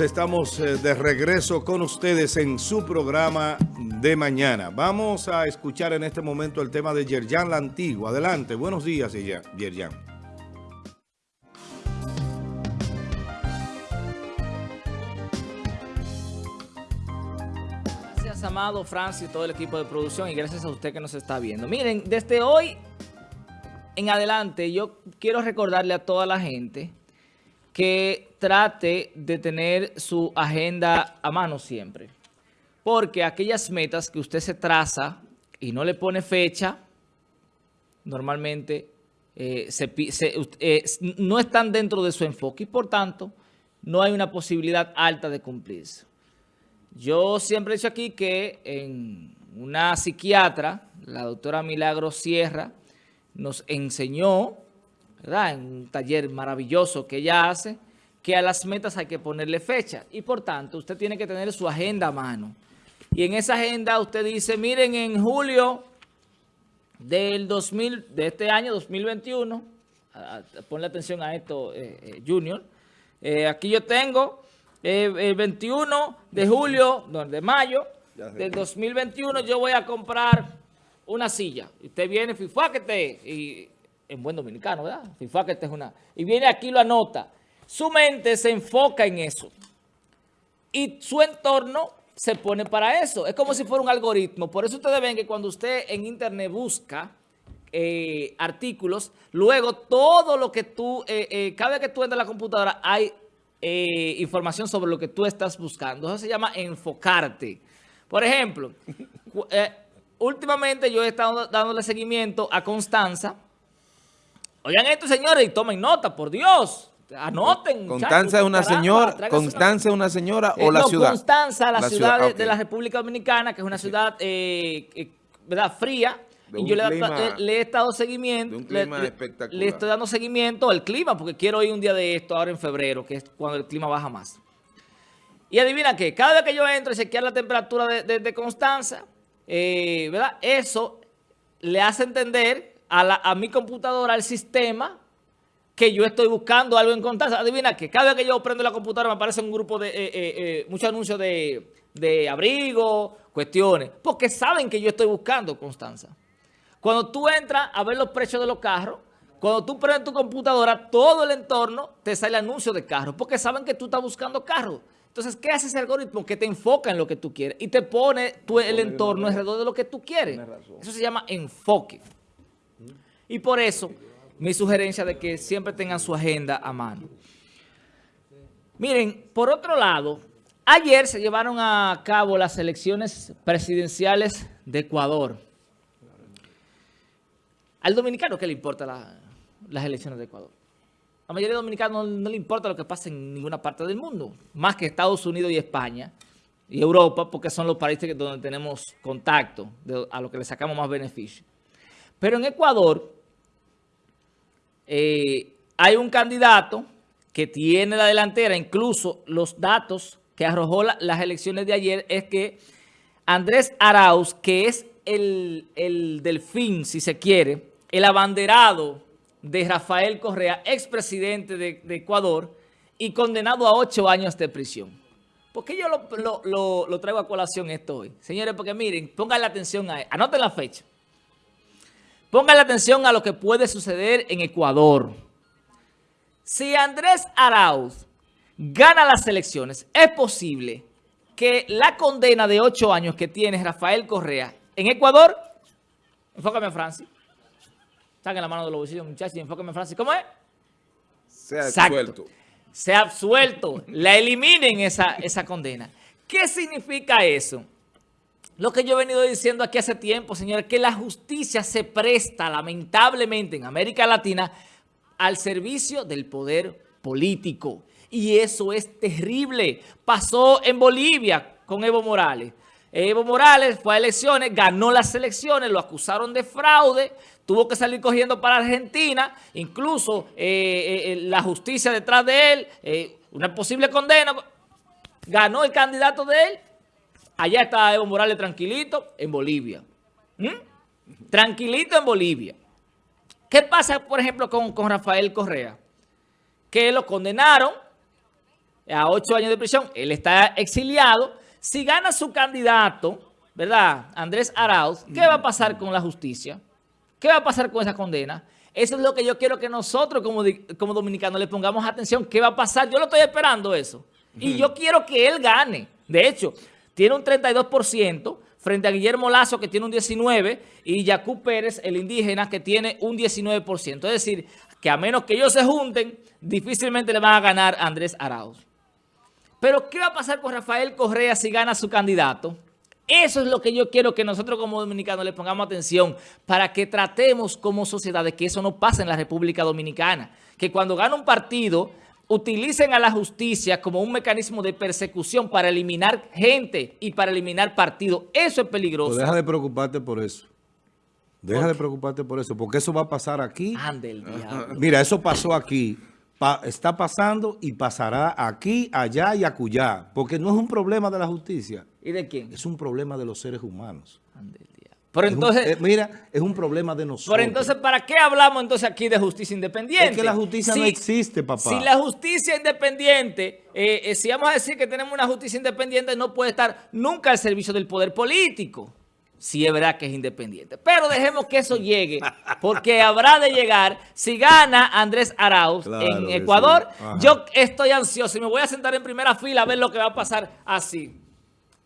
Estamos eh, de regreso con ustedes en su programa de mañana. Vamos a escuchar en este momento el tema de Yerjan la Antigua. Adelante, buenos días, Yerjan. Gracias, Amado, Francis, todo el equipo de producción y gracias a usted que nos está viendo. Miren, desde hoy en adelante yo quiero recordarle a toda la gente que trate de tener su agenda a mano siempre. Porque aquellas metas que usted se traza y no le pone fecha, normalmente eh, eh, no están dentro de su enfoque y por tanto no hay una posibilidad alta de cumplirse. Yo siempre he dicho aquí que en una psiquiatra, la doctora Milagro Sierra, nos enseñó en un taller maravilloso que ella hace, que a las metas hay que ponerle fecha. Y por tanto, usted tiene que tener su agenda a mano. Y en esa agenda usted dice, miren, en julio del 2000, de este año 2021, ponle atención a esto, eh, eh, Junior, eh, aquí yo tengo el 21 de julio, de mayo del 2021, yo voy a comprar una silla. Usted viene, fifáquete, y en buen dominicano, ¿verdad? que es una... Y viene aquí lo anota. Su mente se enfoca en eso. Y su entorno se pone para eso. Es como si fuera un algoritmo. Por eso ustedes ven que cuando usted en internet busca eh, artículos, luego todo lo que tú, eh, eh, cada vez que tú entras a la computadora hay información sobre lo que tú estás buscando. Eso se llama enfocarte. Por ejemplo, últimamente yo he estado dándole seguimiento a Constanza, Oigan esto, señores, y tomen nota, por Dios. Anoten. ¿Constanza es una señora, Constanza es una señora o la ciudad? Constanza, la, ciudad, de, la República Dominicana, que es una ciudad eh, eh, ¿verdad? fría. y yo le, he estado seguimiento. un clima le, espectacular. Le estoy dando seguimiento al clima, porque quiero ir un día de esto ahora en febrero, que es cuando el clima baja más. Y adivina qué, cada vez que yo entro y chequear la temperatura de, Constanza, eh, ¿verdad? Eso le hace entender a, mi computadora, al sistema, que yo estoy buscando algo en Constanza. Adivina que cada vez que yo prendo la computadora me aparece un grupo de, eh, eh, eh, muchos anuncios de, de abrigo, cuestiones, porque saben que yo estoy buscando Constanza. Cuando tú entras a ver los precios de los carros, cuando tú prendes tu computadora, todo el entorno te sale anuncio de carros, porque saben que tú estás buscando carros. Entonces, ¿qué hace ese algoritmo? Que te enfoca en lo que tú quieres y te pone el entorno alrededor de lo que tú quieres. Eso se llama enfoque. Y por eso, mi sugerencia de que siempre tengan su agenda a mano. Miren, por otro lado, ayer se llevaron a cabo las elecciones presidenciales de Ecuador. Al dominicano, ¿qué le importa las elecciones de Ecuador? La mayoría de dominicanos no, le importa lo que pasa en ninguna parte del mundo, más que Estados Unidos y España y Europa, porque son los países donde tenemos contacto, a los que le sacamos más beneficio. Pero en Ecuador eh, hay un candidato que tiene la delantera, incluso los datos que arrojó las elecciones de ayer es que Andrés Arauz, que es el, el delfín, si se quiere, el abanderado de Rafael Correa, expresidente de, de Ecuador, y condenado a ocho años de prisión. ¿Por qué yo lo, traigo a colación esto hoy? Señores, porque miren, pongan atención a anoten la fecha. Pongan la atención a lo que puede suceder en Ecuador. Si Andrés Arauz gana las elecciones, es posible que la condena de ocho años que tiene Rafael Correa en Ecuador, enfócame a Francis, saquen la mano de los bolsillos muchachos y enfócame a Francis, ¿cómo es? Sea absuelto. Sea absuelto, la eliminen esa, esa condena. ¿Qué significa eso? Lo que yo he venido diciendo aquí hace tiempo, señores, que la justicia se presta lamentablemente en América Latina al servicio del poder político. Y eso es terrible. Pasó en Bolivia con Evo Morales. Evo Morales fue a elecciones, ganó las elecciones, lo acusaron de fraude, tuvo que salir cogiendo para Argentina, incluso eh, eh, la justicia detrás de él, eh, una posible condena, ganó el candidato de él, Allá está Evo Morales tranquilito en Bolivia. ¿Mm? Tranquilito en Bolivia. ¿Qué pasa, por ejemplo, con, Rafael Correa? Que lo condenaron a ocho años de prisión, él está exiliado. Si gana su candidato, ¿verdad? Andrés Arauz, ¿qué va a pasar con la justicia? ¿Qué va a pasar con esa condena? Eso es lo que yo quiero que nosotros como, como dominicanos le pongamos atención. ¿Qué va a pasar? Yo lo estoy esperando eso. Y yo quiero que él gane. De hecho, tiene un 32% frente a Guillermo Lazo, que tiene un 19%, y Yacú Pérez, el indígena, que tiene un 19%. Es decir, que a menos que ellos se junten, difícilmente le van a ganar a Andrés Arauz. Pero, ¿qué va a pasar con Rafael Correa si gana su candidato? Eso es lo que yo quiero que nosotros como dominicanos le pongamos atención para que tratemos como sociedad de que eso no pase en la República Dominicana. Que cuando gana un partido utilicen a la justicia como un mecanismo de persecución para eliminar gente y para eliminar partidos. Eso es peligroso. Pues deja de preocuparte por eso. Deja de preocuparte por eso, porque eso va a pasar aquí. Ande el diablo. Mira, eso pasó aquí, está pasando y pasará aquí, allá y acullá, porque no es un problema de la justicia. ¿Y de quién? Es un problema de los seres humanos. Ande pero entonces, eh, mira, es un problema de nosotros. Pero entonces, ¿para qué hablamos entonces aquí de justicia independiente? Es que la justicia no existe, papá. Si la justicia independiente, eh, eh, si vamos a decir que tenemos una justicia independiente, no puede estar nunca al servicio del poder político. Si es verdad que es independiente. Pero dejemos que eso llegue, porque habrá de llegar. Si gana Andrés Arauz en Ecuador, yo estoy ansioso y me voy a sentar en primera fila a ver lo que va a pasar así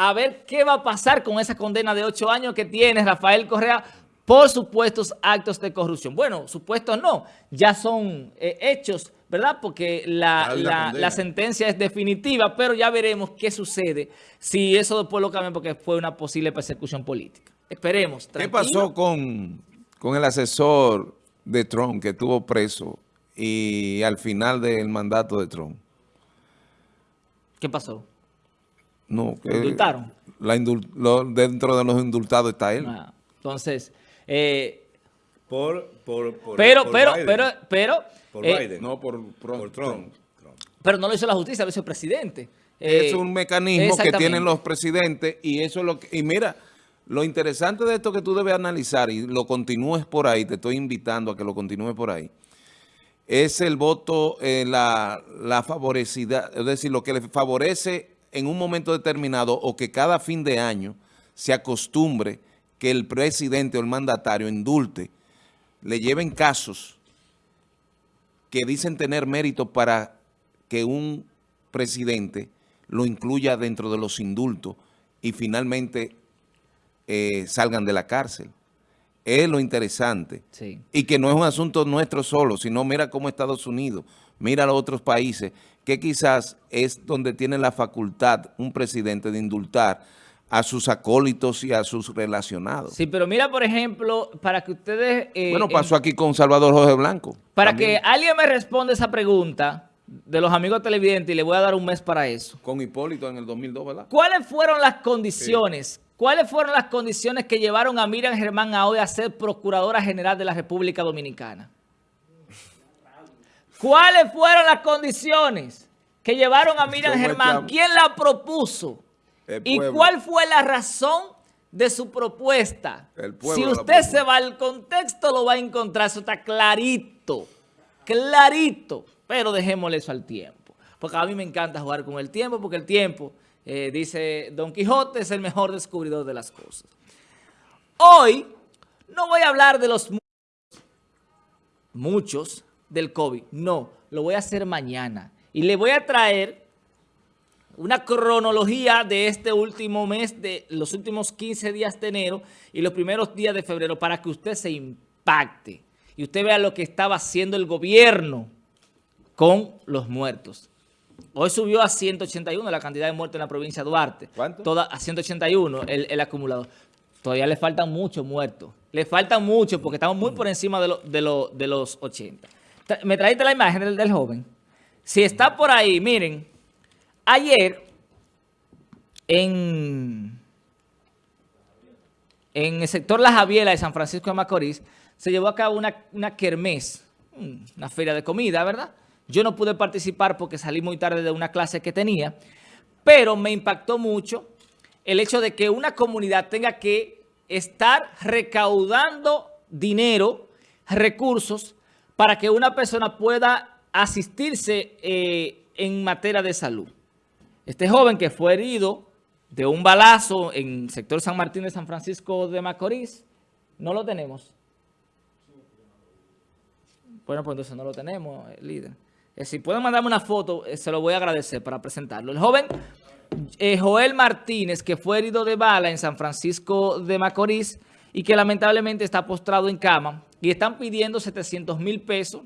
a ver qué va a pasar con esa condena de ocho años que tiene Rafael Correa por supuestos actos de corrupción. Bueno, supuestos no, ya son eh, hechos, ¿verdad? Porque la, la, sentencia es definitiva, pero ya veremos qué sucede si eso después lo cambian porque fue una posible persecución política. Esperemos. ¿Qué pasó con, con el asesor de Trump que estuvo preso y al final del mandato de Trump? ¿Qué pasó? No, que indultaron? La dentro de los indultados está él. Ah, entonces, eh, por, por, por, pero, pero, pero, pero, por eh, Biden. No, por, Trump. Pero no lo hizo la justicia, lo hizo el presidente. es un mecanismo que tienen los presidentes y eso es lo que... Y mira, lo interesante de esto que tú debes analizar y lo continúes por ahí, te estoy invitando a que lo continúes por ahí, es el voto, eh, la, la favorecida, es decir, lo que le favorece en un momento determinado o que cada fin de año se acostumbre que el presidente o el mandatario indulte, le lleven casos que dicen tener mérito para que un presidente lo incluya dentro de los indultos y finalmente eh, salgan de la cárcel. Es lo interesante. Y que no es un asunto nuestro solo, sino mira cómo Estados Unidos, mira a los otros países que quizás es donde tiene la facultad un presidente de indultar a sus acólitos y a sus relacionados. Sí, pero mira, por ejemplo, para que ustedes... Eh, bueno, pasó aquí con Salvador Jorge Blanco. Para que alguien me responda esa pregunta de los amigos televidentes, y le voy a dar un mes para eso. Con Hipólito en el 2002, ¿verdad? ¿Cuáles fueron las condiciones? ¿Cuáles fueron las condiciones que llevaron a Miriam Germán a hoy a ser Procuradora General de la República Dominicana? ¿Cuáles fueron las condiciones que llevaron a Miriam Germán? ¿Quién la propuso? ¿Y cuál fue la razón de su propuesta? Si usted se va al contexto, lo va a encontrar. Eso está clarito, clarito. Pero dejémosle eso al tiempo. Porque a mí me encanta jugar con el tiempo, porque el tiempo, eh, dice Don Quijote, es el mejor descubridor de las cosas. Hoy no voy a hablar de los muchos del COVID. No, lo voy a hacer mañana. Y le voy a traer una cronología de este último mes, de los últimos 15 días de enero y los primeros días de febrero para que usted se impacte y usted vea lo que estaba haciendo el gobierno con los muertos. Hoy subió a 181 la cantidad de muertos en la provincia de Duarte. ¿Cuánto? Toda, a 181 el, el acumulado. Todavía le faltan muchos muertos. Le faltan muchos porque estamos muy por encima de, de, de los 80. Me traíste la imagen del, joven. Si está por ahí, miren, ayer en, en el sector La Javiela de San Francisco de Macorís se llevó a cabo una, una kermés, una feria de comida, ¿verdad? Yo no pude participar porque salí muy tarde de una clase que tenía, pero me impactó mucho el hecho de que una comunidad tenga que estar recaudando dinero, recursos, para que una persona pueda asistirse eh, en materia de salud. Este joven que fue herido de un balazo en el sector San Martín de San Francisco de Macorís, no lo tenemos. Bueno, pues entonces no lo tenemos, líder. Eh, si pueden mandarme una foto, eh, se lo voy a agradecer para presentarlo. El joven eh, Joel Martínez, que fue herido de bala en San Francisco de Macorís y que lamentablemente está postrado en cama y están pidiendo 700 mil pesos.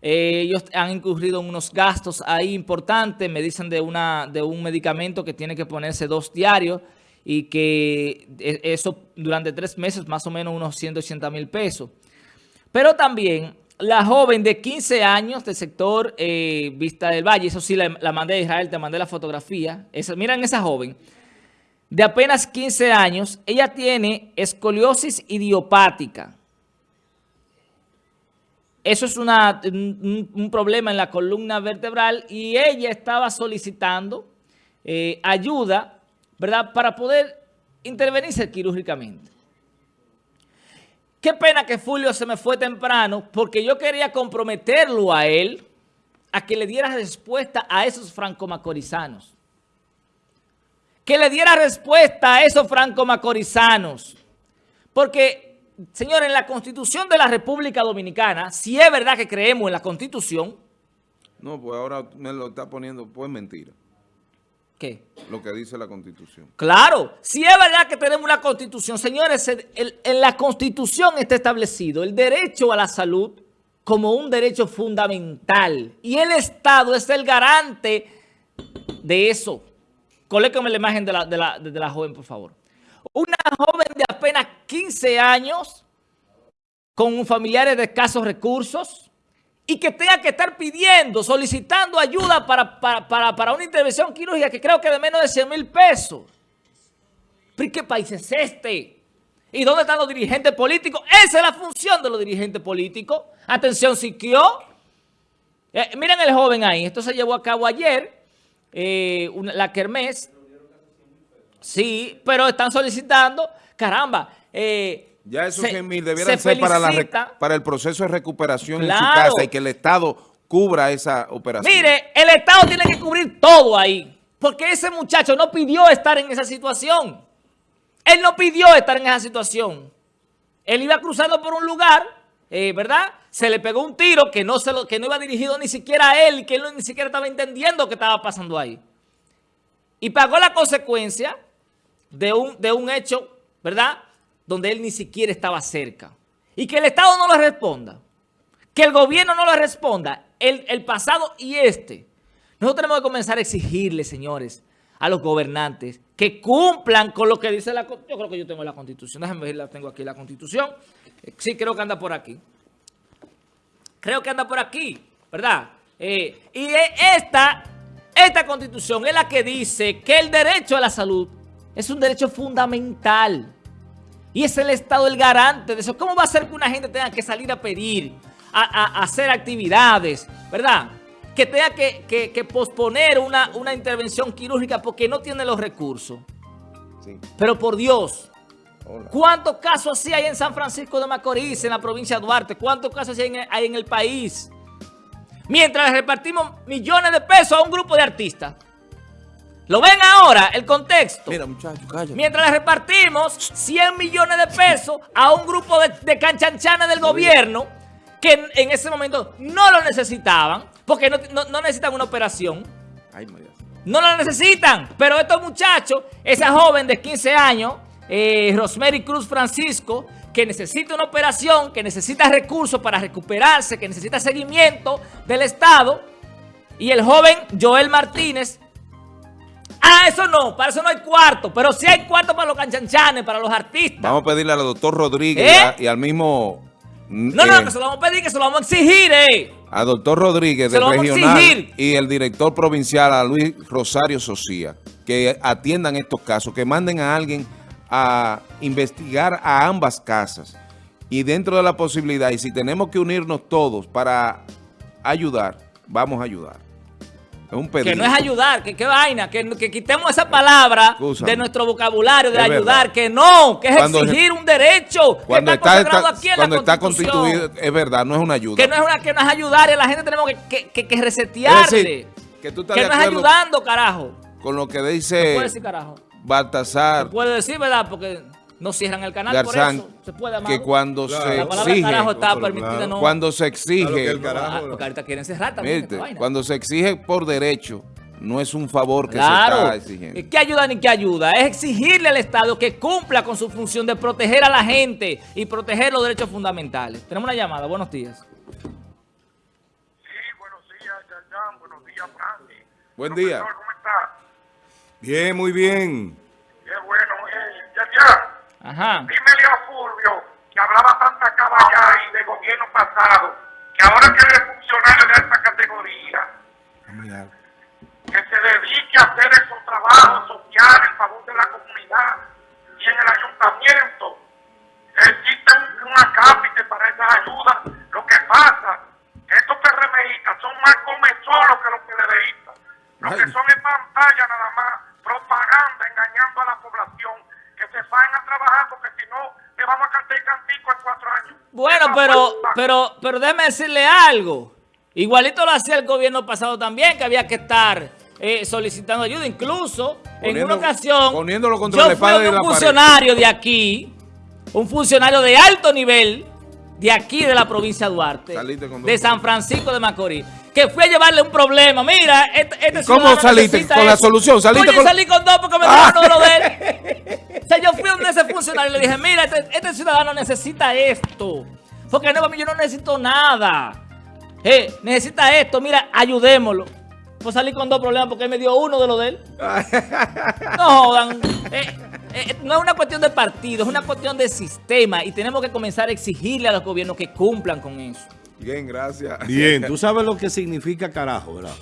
ellos han incurrido en unos gastos ahí importantes, me dicen de, una, de un medicamento que tiene que ponerse dos diarios y que eso durante tres meses más o menos unos 180 mil pesos. Pero también la joven de 15 años del sector eh, Vista del Valle, eso sí la, mandé a Israel, te mandé la fotografía. Esa, miren esa joven, de apenas 15 años, ella tiene escoliosis idiopática. Eso es un, problema en la columna vertebral y ella estaba solicitando eh, ayuda, ¿verdad?, para poder intervenirse quirúrgicamente. Qué pena que Fulvio se me fue temprano porque yo quería comprometerlo a él a que le diera respuesta a esos franco-macorizanos. Que le diera respuesta a esos franco-macorizanos. Porque, señor, en la Constitución de la República Dominicana, si es verdad que creemos en la Constitución... No, pues ahora me lo está poniendo, pues mentira. ¿Qué? Lo que dice la Constitución. Claro, si es verdad que tenemos una Constitución, señores, en la Constitución está establecido el derecho a la salud como un derecho fundamental y el Estado es el garante de eso. Colécame la imagen de la, de la, de la joven, por favor. Una joven apenas 15 años con familiares de escasos recursos, y que tenga que estar pidiendo, solicitando ayuda para, una intervención quirúrgica que creo que de menos de 100 mil pesos. ¿Pero qué país es este? ¿Y dónde están los dirigentes políticos? Esa es la función de los dirigentes políticos. Atención, Siquio. Eh, miren el joven ahí. Esto se llevó a cabo ayer, eh, la Kermés. Sí, pero están solicitando, caramba, eh, ya esos 100 mil debieran ser para, la, para el proceso de recuperación en su casa y que el Estado cubra esa operación. Mire, el Estado tiene que cubrir todo ahí, porque ese muchacho no pidió estar en esa situación. Él no pidió estar en esa situación. Él iba cruzando por un lugar, eh, ¿verdad? Se le pegó un tiro que no, se lo, que no iba dirigido ni siquiera a él y que él ni siquiera estaba entendiendo qué estaba pasando ahí. Y pagó la consecuencia de un, de un hecho, ¿verdad?, donde él ni siquiera estaba cerca. Y que el Estado no le responda, que el gobierno no le responda, el, pasado y este. Nosotros tenemos que comenzar a exigirle, señores, a los gobernantes que cumplan con lo que dice la. Yo creo que yo tengo la Constitución. Déjenme ver, la tengo aquí la Constitución. Sí, creo que anda por aquí. Creo que anda por aquí, ¿verdad? Eh, y esta, esta Constitución es la que dice que el derecho a la salud es un derecho fundamental. Y es el Estado el garante de eso. ¿Cómo va a ser que una gente tenga que salir a pedir, a, hacer actividades, verdad? Que tenga que, posponer una, una, intervención quirúrgica porque no tiene los recursos. Pero por Dios, ¿cuántos casos así hay en San Francisco de Macorís, en la provincia de Duarte? ¿Cuántos casos hay en, hay en el país? Mientras repartimos millones de pesos a un grupo de artistas. ¿Lo ven ahora el contexto? Mira, muchachos, cállate. Mientras le repartimos 100 millones de pesos a un grupo de, de canchanchanes del gobierno que en, ese momento no lo necesitaban, porque no, necesitan una operación. Ay, María. No lo necesitan, pero estos muchachos, esa joven de 15 años, eh, Rosemary Cruz Francisco, que necesita una operación, que necesita recursos para recuperarse, que necesita seguimiento del Estado, y el joven Joel Martínez, Ah, eso no, para eso no hay cuarto, pero sí hay cuarto para los canchanchanes, para los artistas. Vamos a pedirle al doctor Rodríguez ¿Eh? y, al mismo... No, no, eh, que se lo vamos a pedir, que se lo vamos a exigir, eh. Al doctor Rodríguez del regional y el director provincial, a Luis Rosario Socía, que atiendan estos casos, que manden a alguien a investigar a ambas casas. Y dentro de la posibilidad, y si tenemos que unirnos todos para ayudar, vamos a ayudar. Que no es ayudar, que qué vaina, que, quitemos esa palabra de nuestro vocabulario de ayudar, que no, que es exigir un derecho cuando está, cuando está constituido, es verdad, no es una ayuda. Que no es, una, que no es ayudar, y la gente tenemos que, que, que resetearle. que, tú estás que no es ayudando, carajo. Con lo que dice... puede decir, carajo? Baltasar. puede decir, ¿verdad? Porque no cierran el canal por eso. Se puede, Que cuando se exige... Carajo está permitida, no. Cuando se exige... Ah, porque ahorita quieren cerrar también. cuando se exige por derecho, no es un favor que se está exigiendo. ¿Qué ayuda ni qué ayuda? Es exigirle al Estado que cumpla con su función de proteger a la gente y proteger los derechos fundamentales. Tenemos una llamada. Buenos días. Sí, buenos días, Yayán. Buenos días, Francis. Buen día. ¿Cómo está? Bien, muy bien. Qué bueno. Eh, Yayán. Ajá. Dímele a Fulvio que hablaba tanta caballada y de gobierno pasado, que ahora que es funcionario de esta categoría, que se dedique a hacer esos trabajos sociales en favor de la comunidad y en el ayuntamiento. Existe una cápita para esas ayudas. Lo que pasa es que estos PRMistas son más comezolos que los PLDistas. Lo que son en pantalla nada más, propaganda, engañando a la población vayan a trabajar porque si no, le vamos a cantar cantico en cuatro años. Bueno, pero, pero, pero déjeme decirle algo. Igualito lo hacía el gobierno pasado también, que había que estar eh, solicitando ayuda. Incluso, en una ocasión, poniéndolo contra yo fui un funcionario de aquí, un funcionario de alto nivel, de aquí de la provincia de Duarte, de San Francisco de Macorís, que fui a llevarle un problema. Mira, este, este ¿Cómo saliste? ¿Con la solución? ¿Saliste con... salí con dos porque me ah. uno de lo de él. o sea, yo fui donde ese funcionario y le dije, mira, este, este, ciudadano necesita esto. Porque no, yo no necesito nada. Eh, necesita esto, mira, ayudémoslo. Pues salí con dos problemas porque él me dio uno de lo de él. no jodan. Eh, eh, no es una cuestión de partido, es una cuestión de sistema y tenemos que comenzar a exigirle a los gobiernos que cumplan con eso. Bien, gracias. Bien, tú sabes lo que significa carajo, ¿verdad?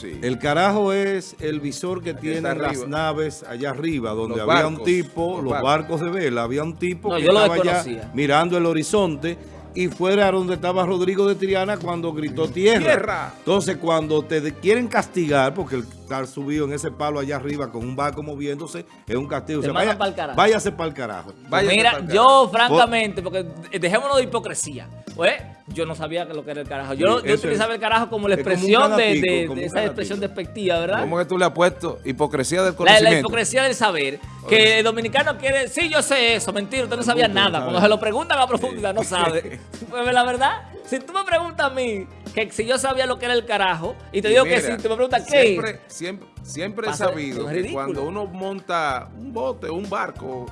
Sí. El carajo es el visor que tienen las naves allá arriba, donde había un tipo, los, barcos. de vela, había un tipo que estaba allá mirando el horizonte y fuera donde estaba Rodrigo de Triana cuando gritó tierra. tierra. Entonces, cuando te quieren castigar, porque el estar subido en ese palo allá arriba con un barco moviéndose es un castigo. vaya, váyase para el carajo. Mira, yo francamente, porque dejémonos de hipocresía, pues yo no sabía lo que era el carajo. Yo, utilizaba el carajo como la expresión de, esa expresión despectiva, ¿verdad? ¿Cómo que tú le has puesto hipocresía del conocimiento? La, hipocresía del saber. Que el dominicano quiere, sí, yo sé eso, mentira, usted no sabía nada. Cuando se lo preguntan a profundidad, no sabe. pues la verdad, si tú me preguntas a mí, que si yo sabía lo que era el carajo, y te digo que si te me preguntas qué siempre, siempre, siempre he sabido que cuando uno monta un bote, un barco,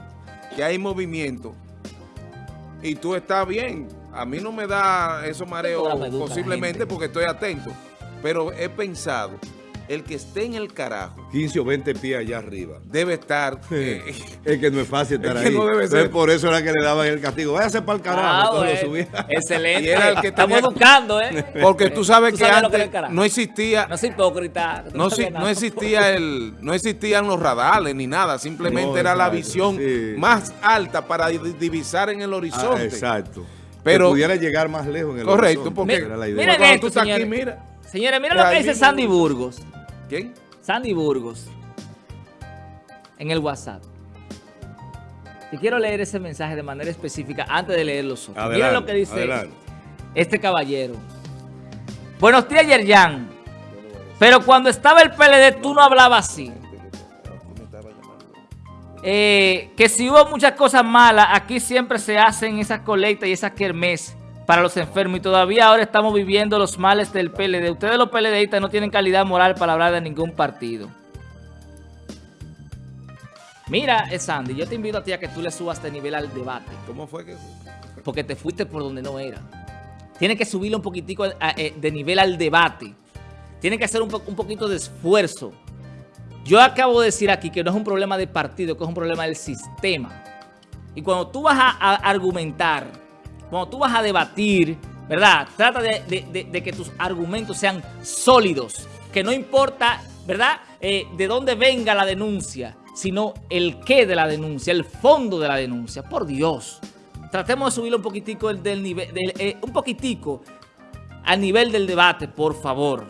que hay movimiento, y tú estás bien, a mí no me da esos mareos posiblemente porque estoy atento, pero he pensado el que esté en el carajo. 15 o 20 pies allá arriba. Debe estar. Eh, es que no es fácil estar ahí. No debe ser. por eso era que le daban el castigo. Váyase para el carajo. Ah, Excelente. era el que Estamos buscando, ¿eh? Porque tú sabes que antes no existía. No soy hipócrita. No, no, existía el, no existían los radares ni nada. Simplemente era la visión más alta para divisar en el horizonte. Ah, exacto. Pero pudiera llegar más lejos en el Correcto, porque era la idea. Miren esto, tú estás aquí, mira. Señores, mira lo que dice Sandy Burgos. ¿Quién? Sandy Burgos. En el WhatsApp. Y quiero leer ese mensaje de manera específica antes de leer los otros. Mira lo que dice este caballero. Buenos días, Yerjan. Pero cuando estaba el PLD, tú no hablabas así. Eh, que si hubo muchas cosas malas, aquí siempre se hacen esas colectas y esas kermés para los enfermos y todavía ahora estamos viviendo los males del PLD. Ustedes los PLDistas no tienen calidad moral para hablar de ningún partido. Mira, Sandy, yo te invito a ti a que tú le subas de nivel al debate. ¿Cómo fue que...? Porque te fuiste por donde no era. Tienes que subirle un poquitico eh, de nivel al debate. Tienes que hacer un, un poquito de esfuerzo. Yo acabo de decir aquí que no es un problema de partido, que es un problema del sistema. Y cuando tú vas a argumentar cuando tú vas a debatir, ¿verdad? Trata de, que tus argumentos sean sólidos, que no importa, ¿verdad? Eh, de dónde venga la denuncia, sino el qué de la denuncia, el fondo de la denuncia. Por Dios, tratemos de subirlo un poquitico del, nivel, eh, un poquitico al nivel del debate, por favor.